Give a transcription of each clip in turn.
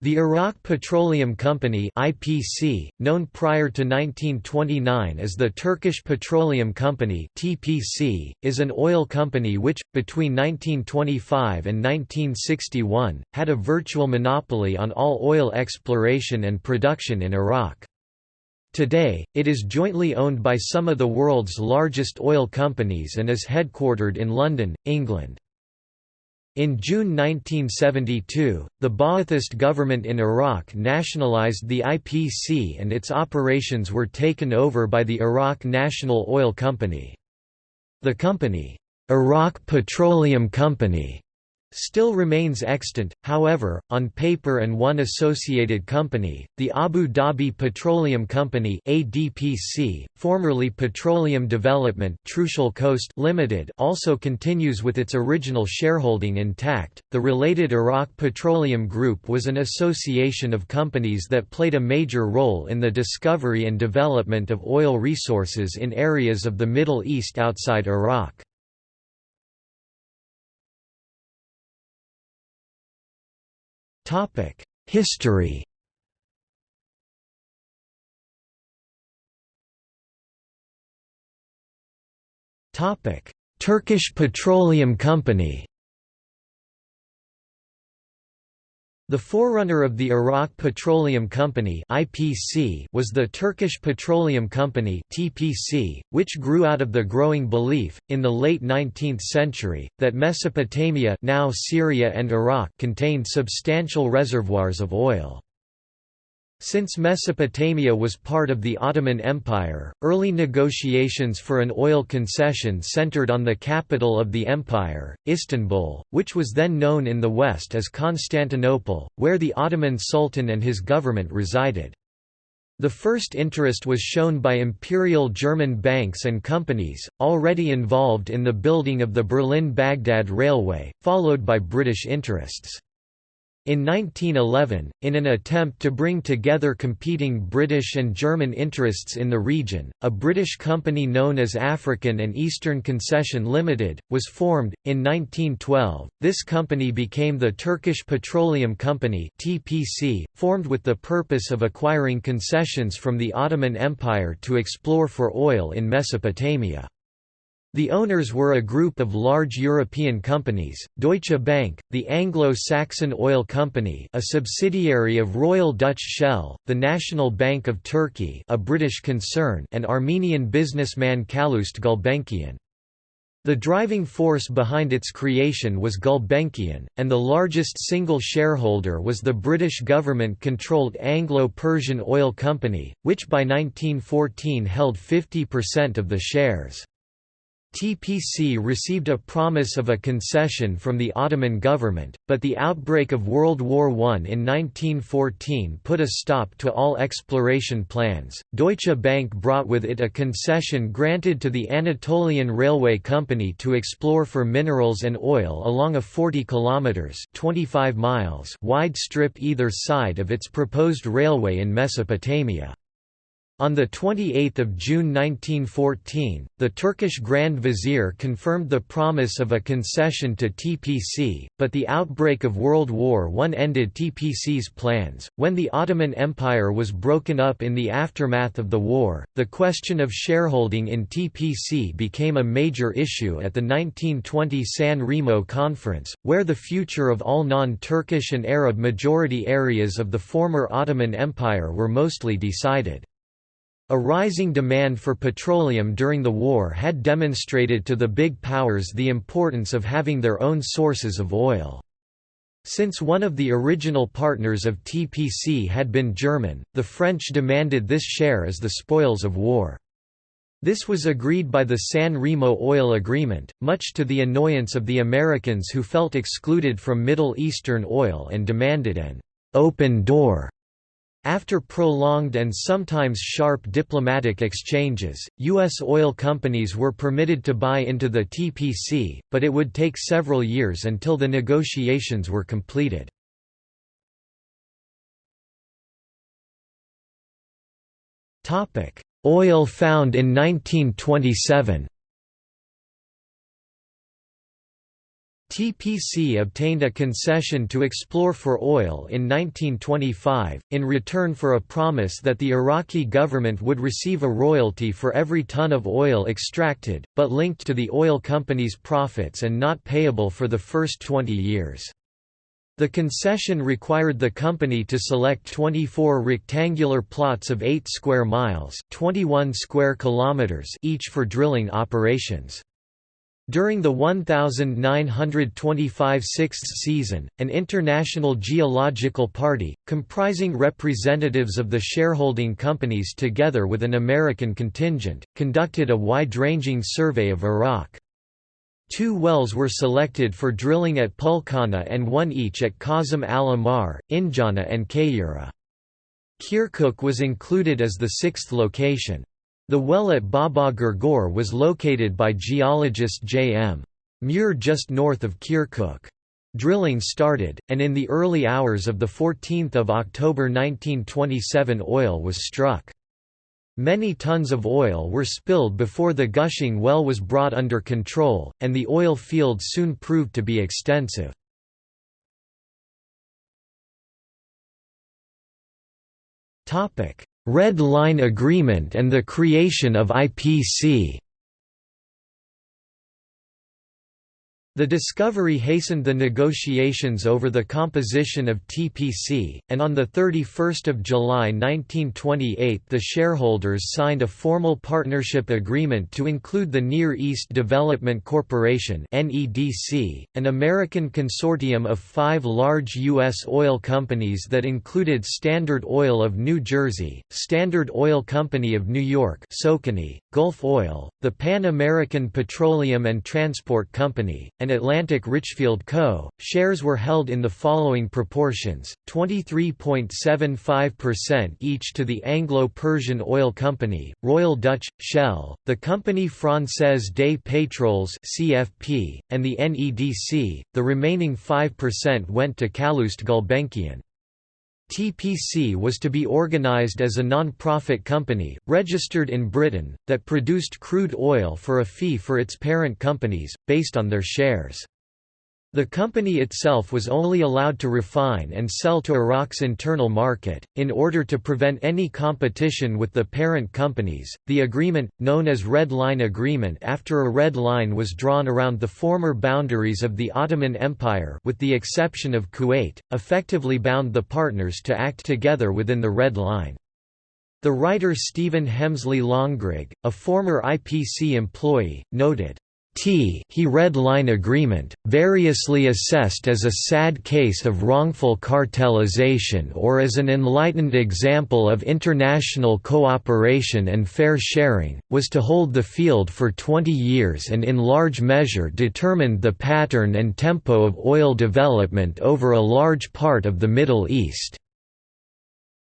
The Iraq Petroleum Company (IPC), known prior to 1929 as the Turkish Petroleum Company (TPC), is an oil company which between 1925 and 1961 had a virtual monopoly on all oil exploration and production in Iraq. Today, it is jointly owned by some of the world's largest oil companies and is headquartered in London, England. In June 1972, the Ba'athist government in Iraq nationalized the IPC and its operations were taken over by the Iraq National Oil Company. The company, Iraq Petroleum Company, still remains extant, however, on paper and one associated company, the Abu Dhabi Petroleum Company ADPC, formerly Petroleum Development Trucial Coast Limited also continues with its original shareholding intact. The related Iraq Petroleum Group was an association of companies that played a major role in the discovery and development of oil resources in areas of the Middle East outside Iraq. History. Topic: Turkish Petroleum Company The forerunner of the Iraq Petroleum Company (IPC) was the Turkish Petroleum Company (TPC), which grew out of the growing belief in the late 19th century that Mesopotamia, now Syria and Iraq, contained substantial reservoirs of oil. Since Mesopotamia was part of the Ottoman Empire, early negotiations for an oil concession centered on the capital of the empire, Istanbul, which was then known in the West as Constantinople, where the Ottoman Sultan and his government resided. The first interest was shown by imperial German banks and companies, already involved in the building of the Berlin-Baghdad Railway, followed by British interests. In 1911, in an attempt to bring together competing British and German interests in the region, a British company known as African and Eastern Concession Limited, was formed. In 1912, this company became the Turkish Petroleum Company (TPC), formed with the purpose of acquiring concessions from the Ottoman Empire to explore for oil in Mesopotamia. The owners were a group of large European companies, Deutsche Bank, the Anglo-Saxon Oil Company a subsidiary of Royal Dutch Shell, the National Bank of Turkey a British concern and Armenian businessman Calouste Gulbenkian. The driving force behind its creation was Gulbenkian, and the largest single shareholder was the British government-controlled Anglo-Persian Oil Company, which by 1914 held 50% of the shares. TPC received a promise of a concession from the Ottoman government, but the outbreak of World War I in 1914 put a stop to all exploration plans. Deutsche Bank brought with it a concession granted to the Anatolian Railway Company to explore for minerals and oil along a 40 kilometers (25 miles) wide strip either side of its proposed railway in Mesopotamia. On 28 June 1914, the Turkish Grand Vizier confirmed the promise of a concession to TPC, but the outbreak of World War I ended TPC's plans. When the Ottoman Empire was broken up in the aftermath of the war, the question of shareholding in TPC became a major issue at the 1920 San Remo Conference, where the future of all non-Turkish and Arab majority areas of the former Ottoman Empire were mostly decided. A rising demand for petroleum during the war had demonstrated to the big powers the importance of having their own sources of oil. Since one of the original partners of TPC had been German, the French demanded this share as the spoils of war. This was agreed by the San Remo Oil Agreement, much to the annoyance of the Americans who felt excluded from Middle Eastern oil and demanded an «open door» After prolonged and sometimes sharp diplomatic exchanges, U.S. oil companies were permitted to buy into the TPC, but it would take several years until the negotiations were completed. Oil found in 1927 TPC obtained a concession to explore for oil in 1925, in return for a promise that the Iraqi government would receive a royalty for every ton of oil extracted, but linked to the oil company's profits and not payable for the first 20 years. The concession required the company to select 24 rectangular plots of 8 square miles 21 square kilometers each for drilling operations. During the 1925 sixth season, an international geological party, comprising representatives of the shareholding companies together with an American contingent, conducted a wide-ranging survey of Iraq. Two wells were selected for drilling at Pulkhana and one each at Qasem al-Ahmar, Injana and Kayura. Kirkuk was included as the sixth location. The well at Baba Gurgur was located by geologist J. M. Muir just north of Kirkuk. Drilling started, and in the early hours of 14 October 1927 oil was struck. Many tons of oil were spilled before the gushing well was brought under control, and the oil field soon proved to be extensive. Red Line Agreement and the creation of IPC The discovery hastened the negotiations over the composition of TPC, and on 31 July 1928 the shareholders signed a formal partnership agreement to include the Near East Development Corporation an American consortium of five large U.S. oil companies that included Standard Oil of New Jersey, Standard Oil Company of New York Gulf Oil, the Pan American Petroleum and Transport Company, and and Atlantic Richfield Co., shares were held in the following proportions, 23.75% each to the Anglo-Persian Oil Company, Royal Dutch, Shell, the Compagnie Française des Pétroles CFP, and the NEDC, the remaining 5% went to Calouste Gulbenkian. TPC was to be organized as a non-profit company, registered in Britain, that produced crude oil for a fee for its parent companies, based on their shares. The company itself was only allowed to refine and sell to Iraq's internal market. In order to prevent any competition with the parent companies, the agreement, known as Red Line Agreement after a red line was drawn around the former boundaries of the Ottoman Empire with the exception of Kuwait, effectively bound the partners to act together within the Red Line. The writer Stephen Hemsley Longrigg, a former IPC employee, noted, T he Red Line Agreement, variously assessed as a sad case of wrongful cartelization or as an enlightened example of international cooperation and fair sharing, was to hold the field for 20 years and in large measure determined the pattern and tempo of oil development over a large part of the Middle East.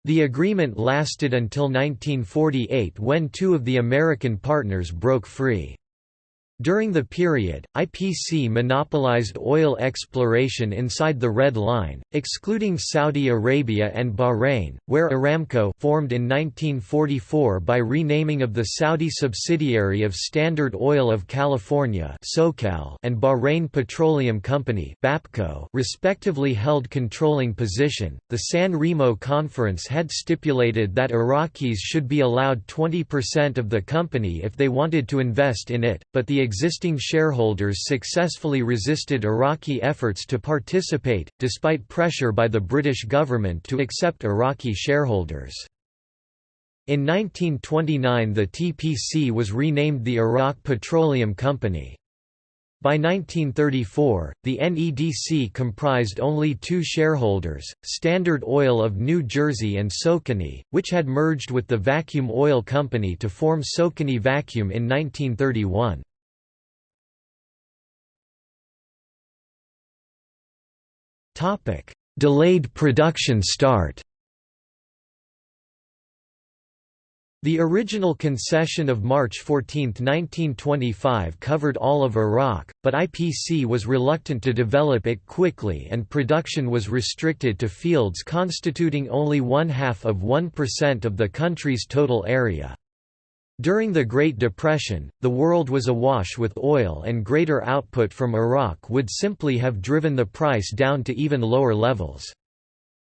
The agreement lasted until 1948 when two of the American partners broke free. During the period, IPC monopolized oil exploration inside the Red Line, excluding Saudi Arabia and Bahrain, where Aramco formed in 1944 by renaming of the Saudi subsidiary of Standard Oil of California and Bahrain Petroleum Company respectively held controlling position. The San Remo Conference had stipulated that Iraqis should be allowed 20% of the company if they wanted to invest in it, but the existing shareholders successfully resisted Iraqi efforts to participate, despite pressure by the British government to accept Iraqi shareholders. In 1929 the TPC was renamed the Iraq Petroleum Company. By 1934, the NEDC comprised only two shareholders, Standard Oil of New Jersey and Socony, which had merged with the Vacuum Oil Company to form Socony Vacuum in 1931. Topic: Delayed production start. The original concession of March 14, 1925 covered all of Iraq, but IPC was reluctant to develop it quickly and production was restricted to fields constituting only one half of 1% of the country's total area. During the Great Depression, the world was awash with oil and greater output from Iraq would simply have driven the price down to even lower levels.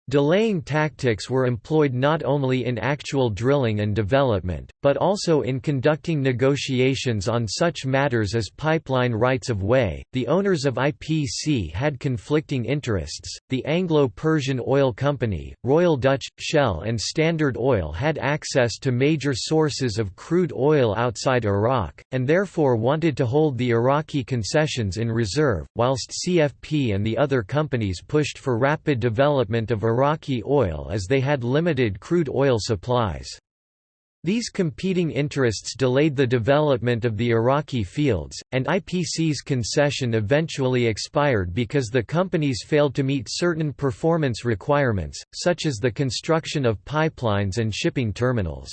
Delaying tactics were employed not only in actual drilling and development, but also in conducting negotiations on such matters as pipeline rights of way. The owners of IPC had conflicting interests. The Anglo Persian Oil Company, Royal Dutch, Shell, and Standard Oil had access to major sources of crude oil outside Iraq, and therefore wanted to hold the Iraqi concessions in reserve, whilst CFP and the other companies pushed for rapid development of Iraqi oil as they had limited crude oil supplies. These competing interests delayed the development of the Iraqi fields, and IPC's concession eventually expired because the companies failed to meet certain performance requirements, such as the construction of pipelines and shipping terminals.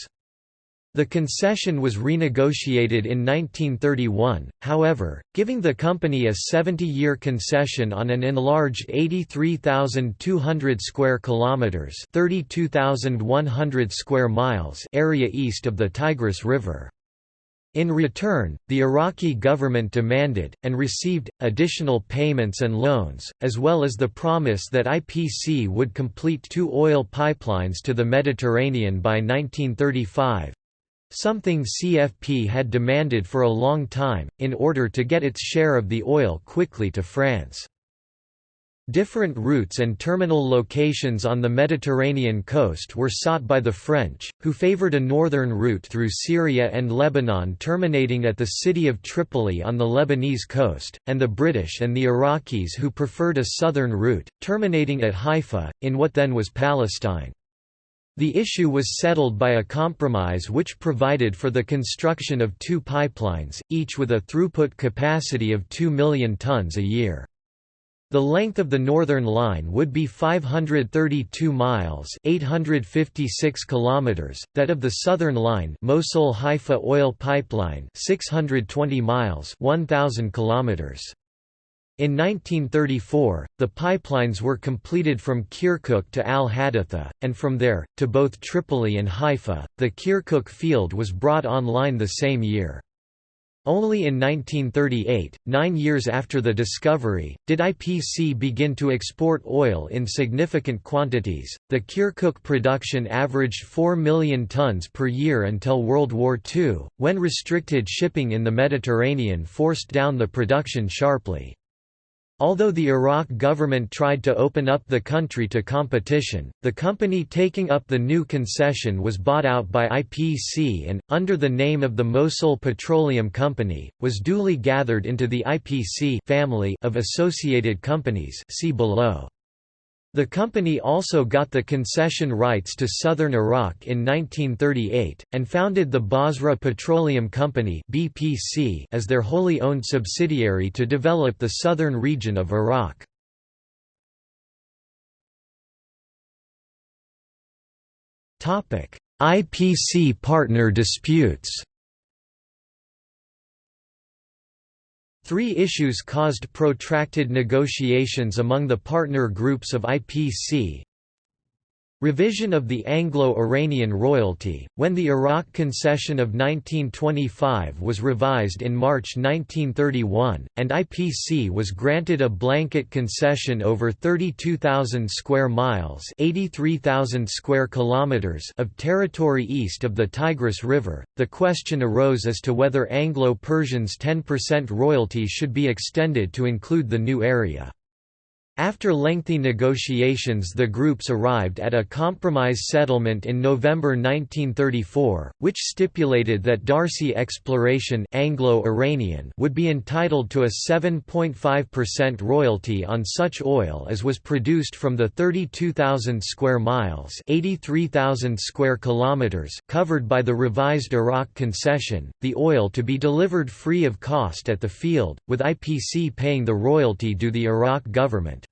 The concession was renegotiated in 1931, however, giving the company a 70-year concession on an enlarged 83,200 square kilometers (32,100 square miles) area east of the Tigris River. In return, the Iraqi government demanded, and received, additional payments and loans, as well as the promise that IPC would complete two oil pipelines to the Mediterranean by 1935, something CFP had demanded for a long time, in order to get its share of the oil quickly to France. Different routes and terminal locations on the Mediterranean coast were sought by the French, who favoured a northern route through Syria and Lebanon terminating at the city of Tripoli on the Lebanese coast, and the British and the Iraqis who preferred a southern route, terminating at Haifa, in what then was Palestine. The issue was settled by a compromise which provided for the construction of two pipelines, each with a throughput capacity of 2 million tons a year. The length of the northern line would be 532 miles, 856 kilometers, that of the southern line, Mosul-Haifa oil pipeline, 620 miles, 1000 kilometers. In 1934, the pipelines were completed from Kirkuk to Al Haditha, and from there, to both Tripoli and Haifa. The Kirkuk field was brought online the same year. Only in 1938, nine years after the discovery, did IPC begin to export oil in significant quantities. The Kirkuk production averaged 4 million tons per year until World War II, when restricted shipping in the Mediterranean forced down the production sharply. Although the Iraq government tried to open up the country to competition, the company taking up the new concession was bought out by IPC and, under the name of the Mosul Petroleum Company, was duly gathered into the IPC family of associated companies see below. The company also got the concession rights to southern Iraq in 1938, and founded the Basra Petroleum Company as their wholly owned subsidiary to develop the southern region of Iraq. IPC partner disputes Three issues caused protracted negotiations among the partner groups of IPC, Revision of the Anglo-Iranian royalty, when the Iraq concession of 1925 was revised in March 1931, and IPC was granted a blanket concession over 32,000 square miles 83,000 square kilometers of territory east of the Tigris River, the question arose as to whether Anglo-Persians' 10% royalty should be extended to include the new area. After lengthy negotiations the groups arrived at a compromise settlement in November 1934, which stipulated that D'Arcy Exploration Anglo-Iranian would be entitled to a 7.5% royalty on such oil as was produced from the 32,000 square miles 83,000 square kilometers covered by the revised Iraq concession, the oil to be delivered free of cost at the field, with IPC paying the royalty due the Iraq government.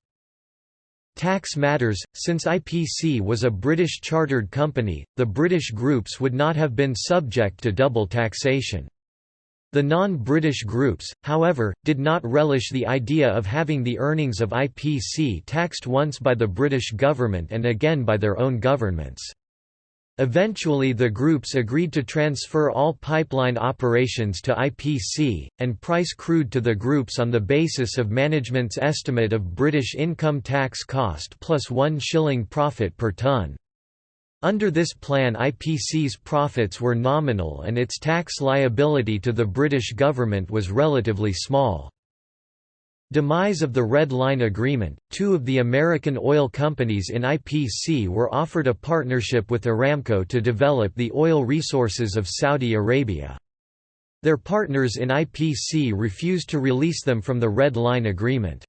Tax matters, since IPC was a British chartered company, the British groups would not have been subject to double taxation. The non-British groups, however, did not relish the idea of having the earnings of IPC taxed once by the British government and again by their own governments. Eventually the groups agreed to transfer all pipeline operations to IPC, and price crude to the groups on the basis of management's estimate of British income tax cost plus one shilling profit per tonne. Under this plan IPC's profits were nominal and its tax liability to the British government was relatively small. Demise of the Red Line Agreement, two of the American oil companies in IPC were offered a partnership with Aramco to develop the oil resources of Saudi Arabia. Their partners in IPC refused to release them from the Red Line Agreement.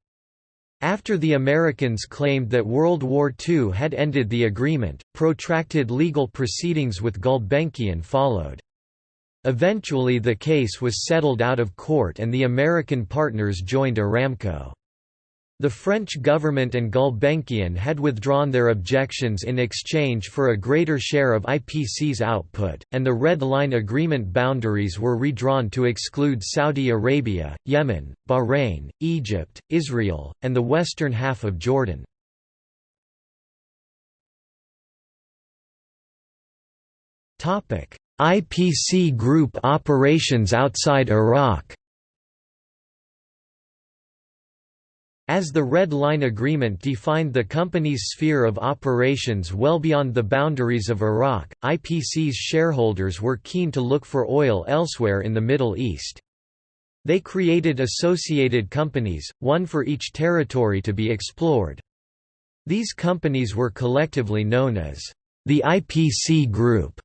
After the Americans claimed that World War II had ended the agreement, protracted legal proceedings with Gulbenkian followed. Eventually the case was settled out of court and the American partners joined Aramco. The French government and Gulbenkian had withdrawn their objections in exchange for a greater share of IPC's output, and the Red Line Agreement boundaries were redrawn to exclude Saudi Arabia, Yemen, Bahrain, Egypt, Israel, and the western half of Jordan. IPC Group operations outside Iraq As the Red Line Agreement defined the company's sphere of operations well beyond the boundaries of Iraq, IPC's shareholders were keen to look for oil elsewhere in the Middle East. They created associated companies, one for each territory to be explored. These companies were collectively known as the IPC Group.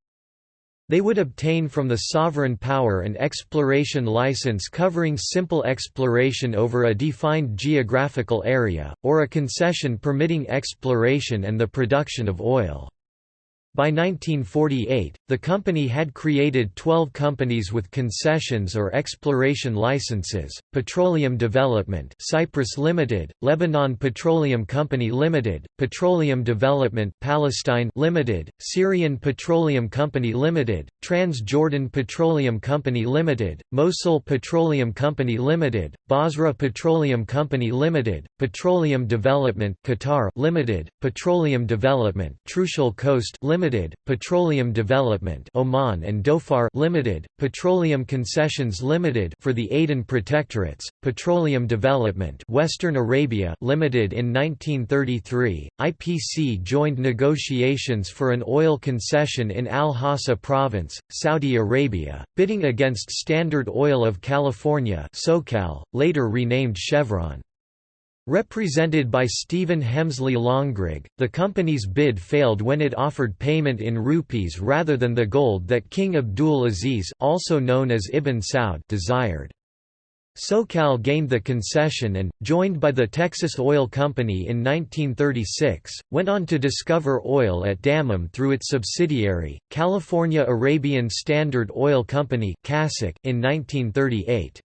They would obtain from the sovereign power an exploration license covering simple exploration over a defined geographical area, or a concession permitting exploration and the production of oil. By 1948, the company had created 12 companies with concessions or exploration licenses, Petroleum Development Cyprus Limited, Lebanon Petroleum Company Limited, Petroleum Development Palestine Limited, Syrian Petroleum Company Limited, Trans-Jordan Petroleum Company Limited, Mosul Petroleum Company Limited, Basra Petroleum Company Limited, Petroleum Development Qatar Limited, Petroleum Development Trucial Coast Limited Limited, Petroleum Development Oman and Dhofar Limited, Petroleum Concessions Limited for the Aden Protectorates, Petroleum Development Western Arabia Limited in 1933, IPC joined negotiations for an oil concession in Al-Hasa province, Saudi Arabia, bidding against Standard Oil of California SoCal, later renamed Chevron. Represented by Stephen Hemsley Longrigg, the company's bid failed when it offered payment in rupees rather than the gold that King Abdul Aziz also known as Ibn Saud desired. SoCal gained the concession and, joined by the Texas Oil Company in 1936, went on to discover oil at Dammam through its subsidiary, California Arabian Standard Oil Company in 1938.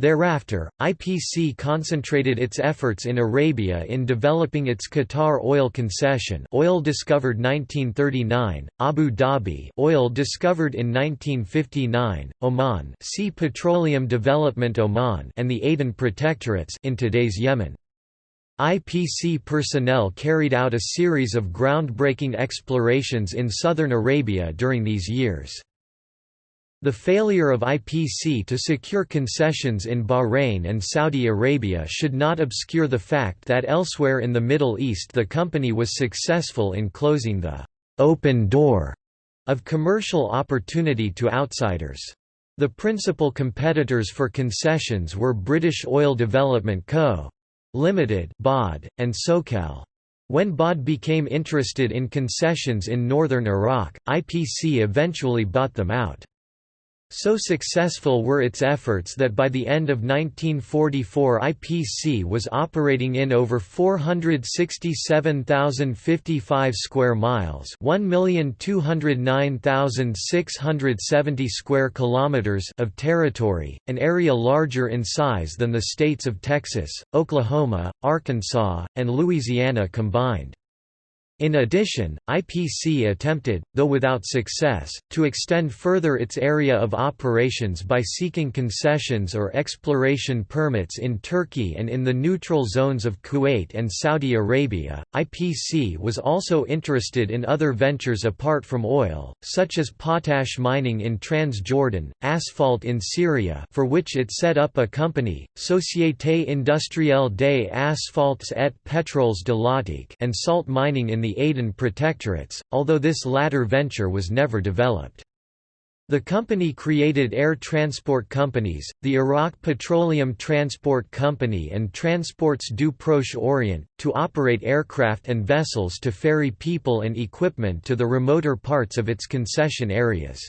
Thereafter, IPC concentrated its efforts in Arabia in developing its Qatar oil concession oil discovered 1939, Abu Dhabi oil discovered in 1959, Oman see Petroleum Development Oman and the Aden Protectorates in today's Yemen. IPC personnel carried out a series of groundbreaking explorations in southern Arabia during these years. The failure of IPC to secure concessions in Bahrain and Saudi Arabia should not obscure the fact that elsewhere in the Middle East the company was successful in closing the «open door» of commercial opportunity to outsiders. The principal competitors for concessions were British Oil Development Co. Limited (BOD) and SoCal. When BOD became interested in concessions in northern Iraq, IPC eventually bought them out. So successful were its efforts that by the end of 1944 IPC was operating in over 467,055 square miles, 1,209,670 square kilometers of territory, an area larger in size than the states of Texas, Oklahoma, Arkansas, and Louisiana combined. In addition, IPC attempted, though without success, to extend further its area of operations by seeking concessions or exploration permits in Turkey and in the neutral zones of Kuwait and Saudi Arabia. IPC was also interested in other ventures apart from oil, such as potash mining in Transjordan, asphalt in Syria, for which it set up a company, Société Industrielle des Asphaltes et Pétroles de l'Attique, and salt mining in the the Aden Protectorates, although this latter venture was never developed. The company created air transport companies, the Iraq Petroleum Transport Company and Transports du Proche-Orient, to operate aircraft and vessels to ferry people and equipment to the remoter parts of its concession areas.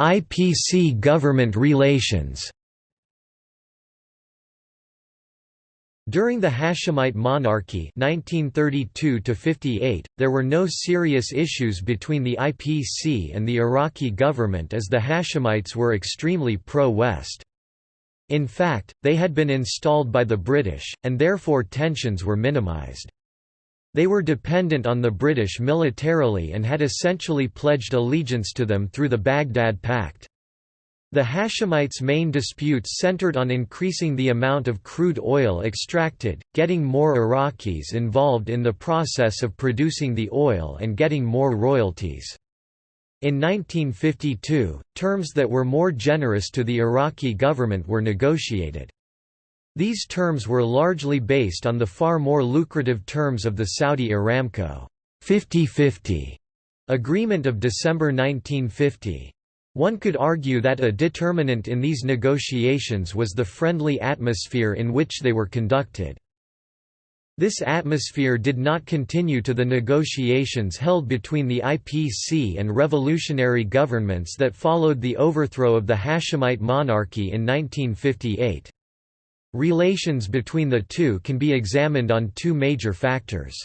IPC government relations During the Hashemite monarchy 1932 there were no serious issues between the IPC and the Iraqi government as the Hashemites were extremely pro-West. In fact, they had been installed by the British, and therefore tensions were minimized. They were dependent on the British militarily and had essentially pledged allegiance to them through the Baghdad Pact. The Hashemites' main disputes centered on increasing the amount of crude oil extracted, getting more Iraqis involved in the process of producing the oil and getting more royalties. In 1952, terms that were more generous to the Iraqi government were negotiated. These terms were largely based on the far more lucrative terms of the Saudi Aramco 50-50 agreement of December 1950. One could argue that a determinant in these negotiations was the friendly atmosphere in which they were conducted. This atmosphere did not continue to the negotiations held between the IPC and revolutionary governments that followed the overthrow of the Hashemite monarchy in 1958. Relations between the two can be examined on two major factors.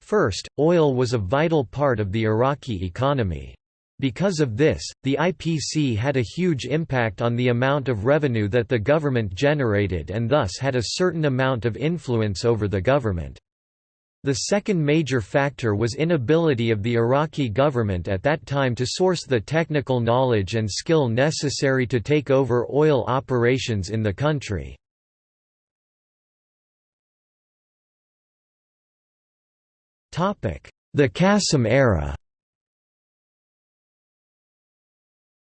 First, oil was a vital part of the Iraqi economy. Because of this, the IPC had a huge impact on the amount of revenue that the government generated and thus had a certain amount of influence over the government. The second major factor was inability of the Iraqi government at that time to source the technical knowledge and skill necessary to take over oil operations in the country. The Qasim era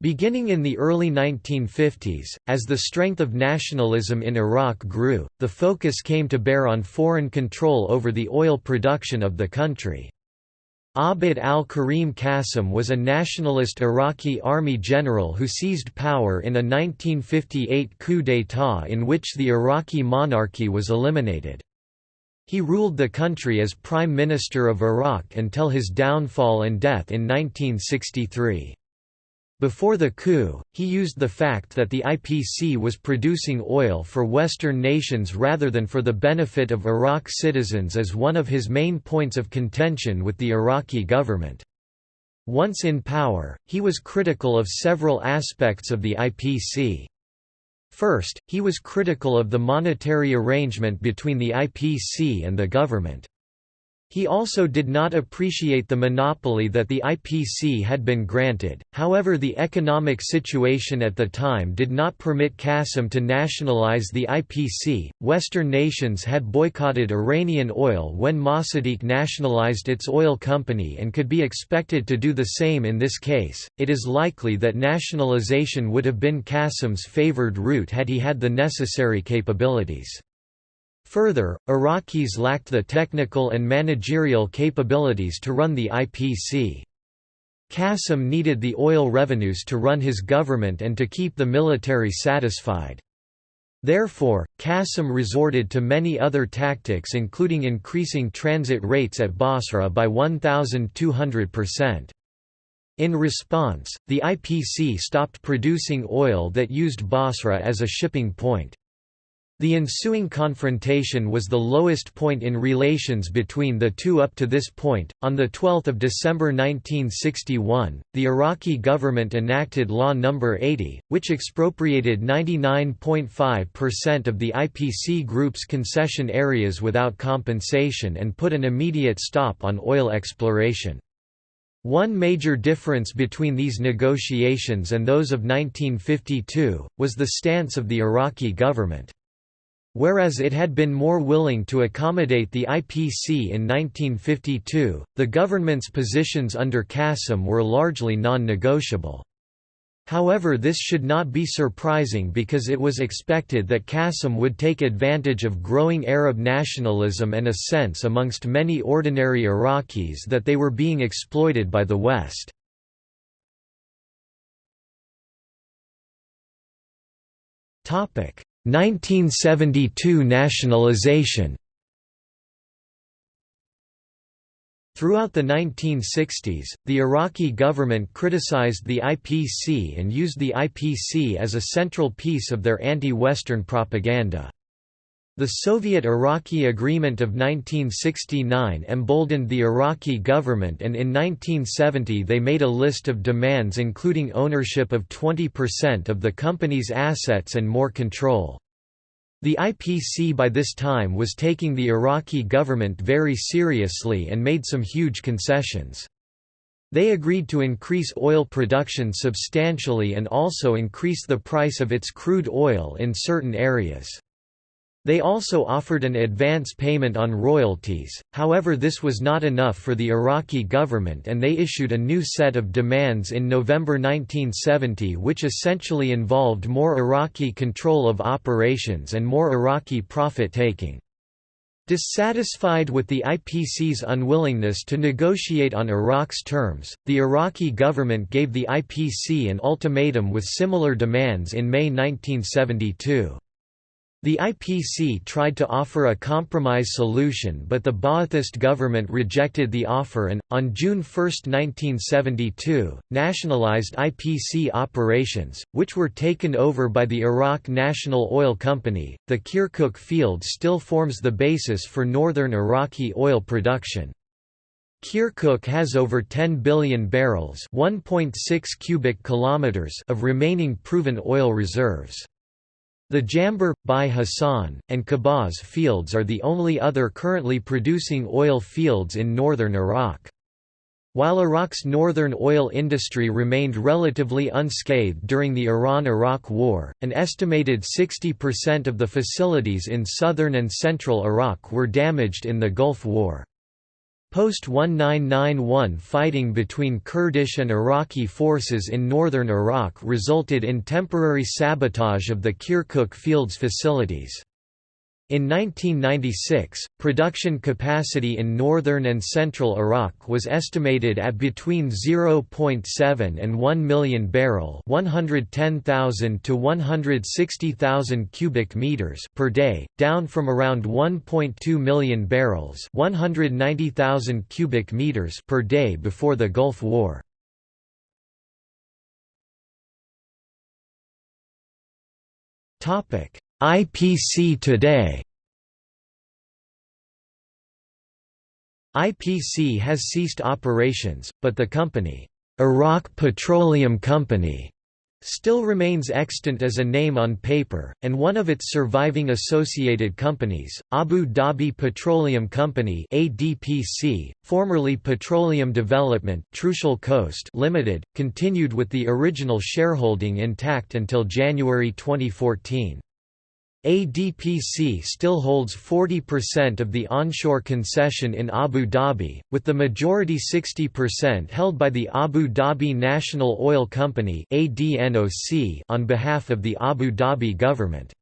Beginning in the early 1950s, as the strength of nationalism in Iraq grew, the focus came to bear on foreign control over the oil production of the country. Abd al-Karim Qasim was a nationalist Iraqi army general who seized power in a 1958 coup d'état in which the Iraqi monarchy was eliminated. He ruled the country as Prime Minister of Iraq until his downfall and death in 1963. Before the coup, he used the fact that the IPC was producing oil for Western nations rather than for the benefit of Iraq citizens as one of his main points of contention with the Iraqi government. Once in power, he was critical of several aspects of the IPC. First, he was critical of the monetary arrangement between the IPC and the government. He also did not appreciate the monopoly that the IPC had been granted, however the economic situation at the time did not permit Qasim to nationalize the IPC. Western nations had boycotted Iranian oil when Mossadegh nationalized its oil company and could be expected to do the same in this case. It is likely that nationalization would have been Qasim's favored route had he had the necessary capabilities. Further, Iraqis lacked the technical and managerial capabilities to run the IPC. Qasim needed the oil revenues to run his government and to keep the military satisfied. Therefore, Qasim resorted to many other tactics including increasing transit rates at Basra by 1,200%. In response, the IPC stopped producing oil that used Basra as a shipping point. The ensuing confrontation was the lowest point in relations between the two up to this point. On the 12th of December 1961, the Iraqi government enacted Law Number 80, which expropriated 99.5% of the IPC group's concession areas without compensation and put an immediate stop on oil exploration. One major difference between these negotiations and those of 1952 was the stance of the Iraqi government. Whereas it had been more willing to accommodate the IPC in 1952, the government's positions under Qasim were largely non-negotiable. However this should not be surprising because it was expected that Qasim would take advantage of growing Arab nationalism and a sense amongst many ordinary Iraqis that they were being exploited by the West. 1972 nationalization Throughout the 1960s, the Iraqi government criticized the IPC and used the IPC as a central piece of their anti-Western propaganda. The Soviet-Iraqi Agreement of 1969 emboldened the Iraqi government and in 1970 they made a list of demands including ownership of 20% of the company's assets and more control. The IPC by this time was taking the Iraqi government very seriously and made some huge concessions. They agreed to increase oil production substantially and also increase the price of its crude oil in certain areas. They also offered an advance payment on royalties, however this was not enough for the Iraqi government and they issued a new set of demands in November 1970 which essentially involved more Iraqi control of operations and more Iraqi profit-taking. Dissatisfied with the IPC's unwillingness to negotiate on Iraq's terms, the Iraqi government gave the IPC an ultimatum with similar demands in May 1972. The IPC tried to offer a compromise solution but the Ba'athist government rejected the offer and, on June 1, 1972, nationalized IPC operations, which were taken over by the Iraq National Oil Company. The Kirkuk field still forms the basis for northern Iraqi oil production. Kirkuk has over 10 billion barrels (1.6 cubic kilometers) of remaining proven oil reserves. The Jambur, Bai Hassan, and Khabbaz fields are the only other currently producing oil fields in northern Iraq. While Iraq's northern oil industry remained relatively unscathed during the Iran–Iraq War, an estimated 60% of the facilities in southern and central Iraq were damaged in the Gulf War. Post-1991 fighting between Kurdish and Iraqi forces in northern Iraq resulted in temporary sabotage of the Kirkuk Fields facilities. In 1996, production capacity in northern and central Iraq was estimated at between 0.7 and 1 million barrel, 110,000 to 160,000 cubic meters per day, down from around 1.2 million barrels, 190,000 cubic meters per day before the Gulf War. Topic IPC today IPC has ceased operations, but the company, Iraq Petroleum Company, still remains extant as a name on paper, and one of its surviving associated companies, Abu Dhabi Petroleum Company (ADPC), formerly Petroleum Development Trucial Coast Limited, continued with the original shareholding intact until January 2014. ADPC still holds 40% of the onshore concession in Abu Dhabi, with the majority 60% held by the Abu Dhabi National Oil Company on behalf of the Abu Dhabi government.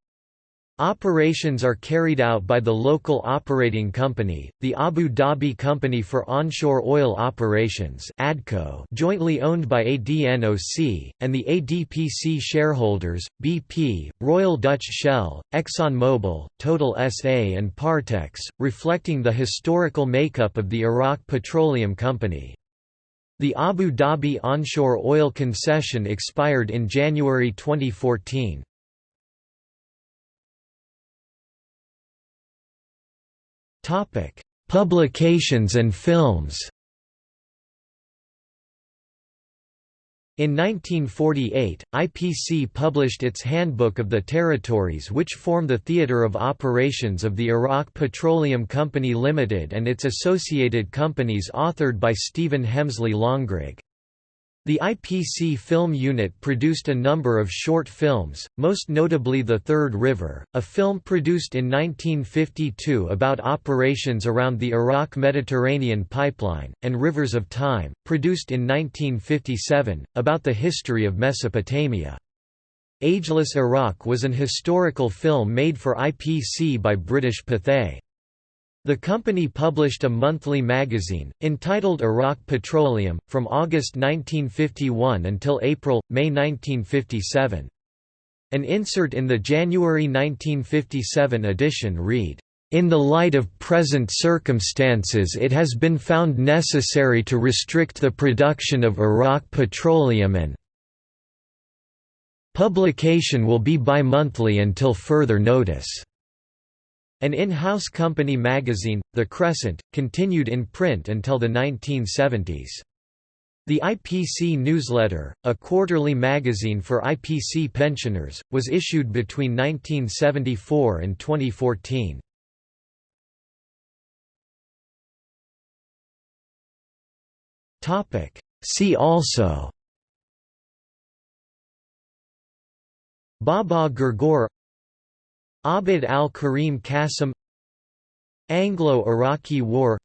Operations are carried out by the local operating company, the Abu Dhabi Company for Onshore Oil Operations ADCO, jointly owned by ADNOC, and the ADPC shareholders, BP, Royal Dutch Shell, ExxonMobil, Total SA and Partex, reflecting the historical makeup of the Iraq Petroleum Company. The Abu Dhabi onshore oil concession expired in January 2014. Publications and films In 1948, IPC published its Handbook of the Territories which form the theatre of operations of the Iraq Petroleum Company Limited and its associated companies authored by Stephen Hemsley Longrigg. The IPC film unit produced a number of short films, most notably The Third River, a film produced in 1952 about operations around the Iraq-Mediterranean pipeline, and Rivers of Time, produced in 1957, about the history of Mesopotamia. Ageless Iraq was an historical film made for IPC by British Pathé. The company published a monthly magazine, entitled Iraq Petroleum, from August 1951 until April, May 1957. An insert in the January 1957 edition read, in the light of present circumstances it has been found necessary to restrict the production of Iraq petroleum and publication will be bi-monthly until further notice. An in-house company magazine, The Crescent, continued in print until the 1970s. The IPC newsletter, a quarterly magazine for IPC pensioners, was issued between 1974 and 2014. See also Baba Gurgur Abd al-Karim Qasim Anglo-Iraqi War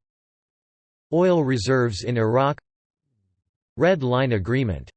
Oil reserves in Iraq Red Line Agreement